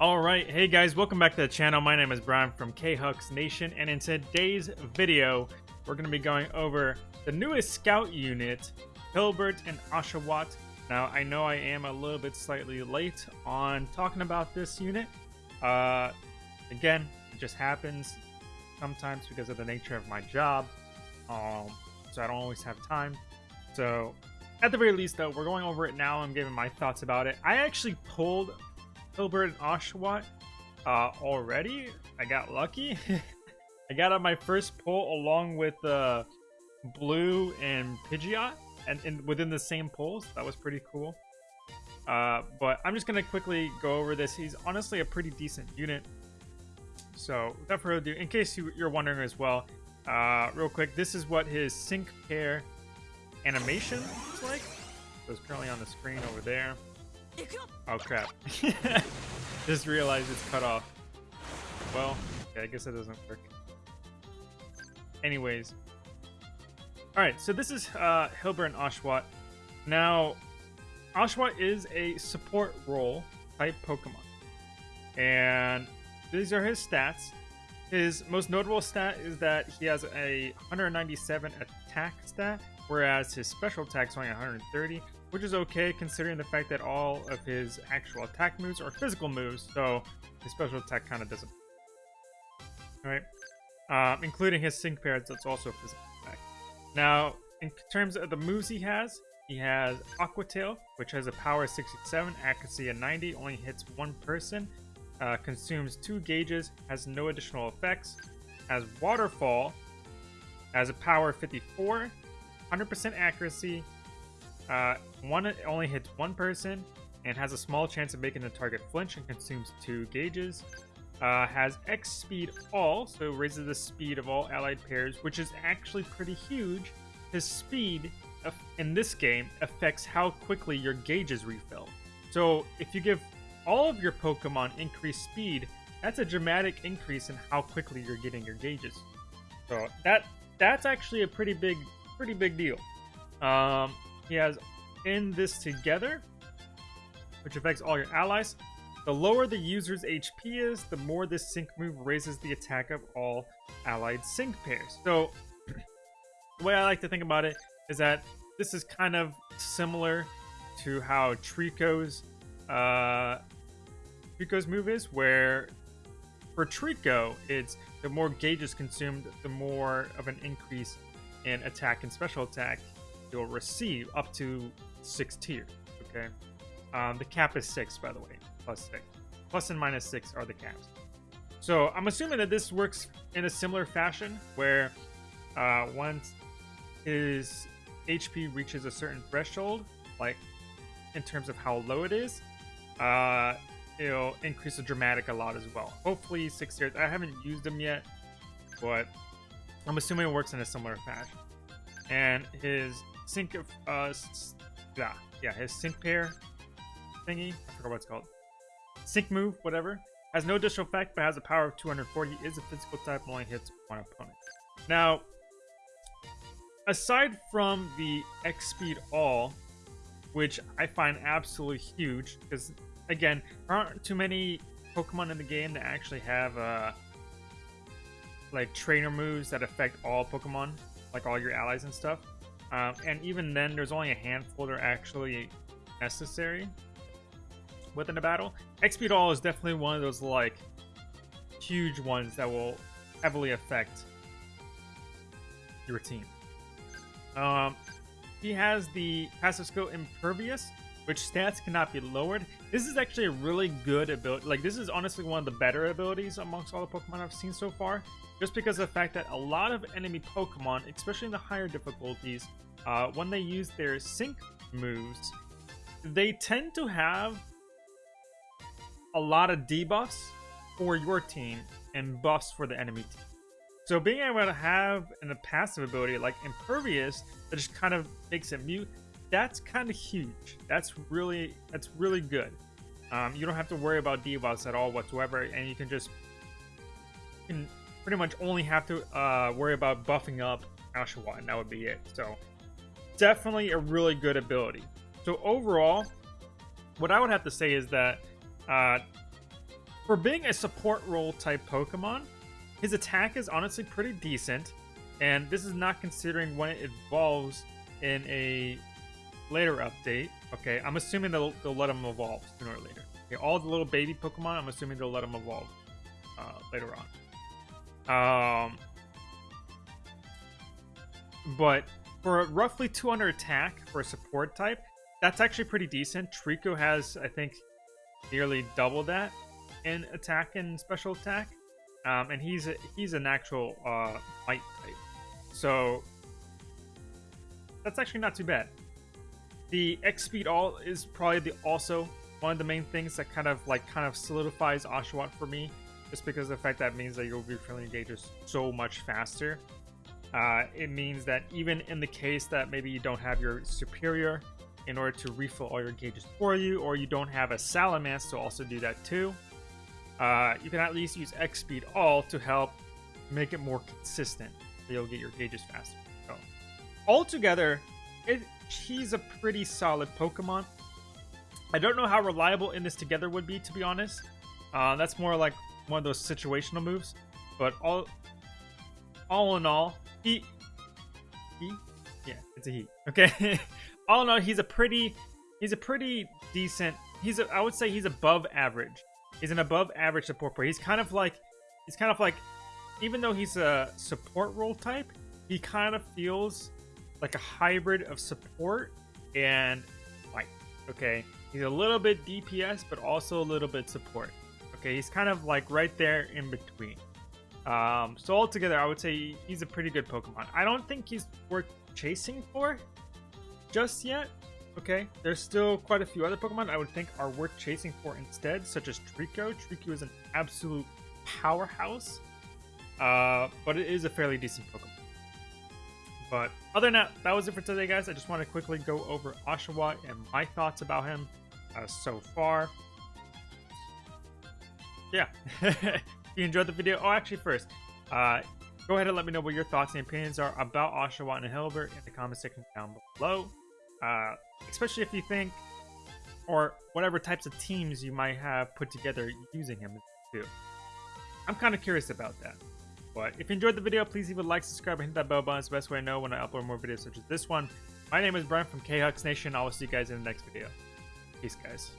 Alright, hey guys, welcome back to the channel. My name is Brian from K-Hux Nation, and in today's video, we're going to be going over the newest scout unit, Hilbert and Oshawott. Now, I know I am a little bit slightly late on talking about this unit. Uh, again, it just happens sometimes because of the nature of my job, um, so I don't always have time. So, at the very least, though, we're going over it now. I'm giving my thoughts about it. I actually pulled Hilbert and Oshawott uh, already. I got lucky. I got on my first pull along with uh, Blue and Pidgeot, and, and within the same pulls. That was pretty cool. Uh, but I'm just gonna quickly go over this. He's honestly a pretty decent unit. So without further ado, in case you, are wondering as well, uh, real quick, this is what his sync pair animation looks like. So it's currently on the screen over there. Oh crap. Just realized it's cut off. Well, yeah, I guess it doesn't work. Anyways. Alright, so this is uh, Hilbert and Oshawott. Now, Oshawott is a support role type Pokemon. And these are his stats. His most notable stat is that he has a 197 attack stat, whereas his special attack is only 130, which is okay considering the fact that all of his actual attack moves are physical moves, so his special attack kind of doesn't. Alright, um, including his sync pair, that's also physical attack. Now, in terms of the moves he has, he has Aqua Tail, which has a power of 67, accuracy of 90, only hits one person, uh, consumes two gauges, has no additional effects, has Waterfall, has a power 54, 100% accuracy, uh, one only hits one person and has a small chance of making the target flinch and consumes two gauges. Uh, has X speed all, so raises the speed of all allied pairs, which is actually pretty huge. His speed in this game affects how quickly your gauges refill. So if you give all of your Pokemon increased speed, that's a dramatic increase in how quickly you're getting your gauges. So that that's actually a pretty big pretty big deal. Um, he has in this together, which affects all your allies. The lower the user's HP is, the more this sync move raises the attack of all allied sync pairs. So, the way I like to think about it is that this is kind of similar to how Trico's uh, Trico's move is, where for Trico, it's the more gauges consumed, the more of an increase in attack and special attack you'll receive up to six tiers. Okay, um, the cap is six, by the way, plus six. Plus and minus six are the caps. So I'm assuming that this works in a similar fashion, where uh, once his HP reaches a certain threshold, like in terms of how low it is, uh, it'll increase the dramatic a lot as well. Hopefully six tiers. I haven't used them yet, but I'm assuming it works in a similar fashion. And his sync of uh yeah yeah his sync pair thingy I forgot what it's called. Sync move whatever. Has no additional effect but has a power of 240 is a physical type only hits one opponent. Now aside from the X speed all which I find absolutely huge because again there aren't too many Pokemon in the game that actually have uh like trainer moves that affect all Pokemon like all your allies and stuff um, and even then, there's only a handful that are actually necessary within a battle. XP All is definitely one of those like huge ones that will heavily affect your team. Um, he has the passive skill Impervious, which stats cannot be lowered. This is actually a really good ability. Like, this is honestly one of the better abilities amongst all the Pokemon I've seen so far. Just because of the fact that a lot of enemy Pokemon, especially in the higher difficulties, uh, when they use their sync moves, they tend to have a lot of debuffs for your team and buffs for the enemy team. So being able to have a passive ability like Impervious that just kind of makes it mute, that's kind of huge. That's really that's really good. Um, you don't have to worry about debuffs at all whatsoever, and you can just you can pretty much only have to uh, worry about buffing up Oshawott, and that would be it. So definitely a really good ability. So overall, what I would have to say is that uh, for being a support role type Pokemon, his attack is honestly pretty decent. And this is not considering when it evolves in a later update. Okay, I'm assuming they'll, they'll let him evolve sooner or later. Okay, all the little baby Pokemon, I'm assuming they'll let him evolve uh, later on. Um, but for roughly 200 attack for a support type, that's actually pretty decent. Trico has, I think, nearly double that in attack and special attack. Um, and he's a, he's an actual uh, fight type. So that's actually not too bad. The X speed all is probably the also one of the main things that kind of like kind of solidifies Oshawott for me, just because the fact that means that you'll be filling gauges so much faster. Uh, it means that even in the case that maybe you don't have your superior in order to refill all your gauges for you, or you don't have a Salamence to also do that too, uh, you can at least use X Speed All to help make it more consistent. So you'll get your gauges faster. So, altogether, it, he's a pretty solid Pokemon. I don't know how reliable in this together would be, to be honest. Uh, that's more like one of those situational moves. But all, all in all, he, he, yeah, it's a he. Okay, all in all, he's a pretty, he's a pretty decent. He's, a, I would say, he's above average. He's an above average support player. He's kind of like, he's kind of like, even though he's a support role type, he kind of feels like a hybrid of support and fight. Okay, he's a little bit DPS, but also a little bit support. Okay, he's kind of like right there in between. Um, so altogether, I would say he's a pretty good Pokemon. I don't think he's worth chasing for just yet. Okay, there's still quite a few other Pokemon I would think are worth chasing for instead, such as Trico. Trico is an absolute powerhouse, uh, but it is a fairly decent Pokemon. But other than that, that was it for today, guys. I just want to quickly go over Oshawott and my thoughts about him uh, so far. Yeah. if you enjoyed the video, oh, actually, first, uh, go ahead and let me know what your thoughts and opinions are about Oshawott and Hilbert in the comment section down below. Uh, especially if you think, or whatever types of teams you might have put together using him too. I'm kind of curious about that. But if you enjoyed the video, please leave a like, subscribe, and hit that bell button. It's the best way to know when I upload more videos such as this one. My name is Brian from KHux Nation. I will see you guys in the next video. Peace, guys.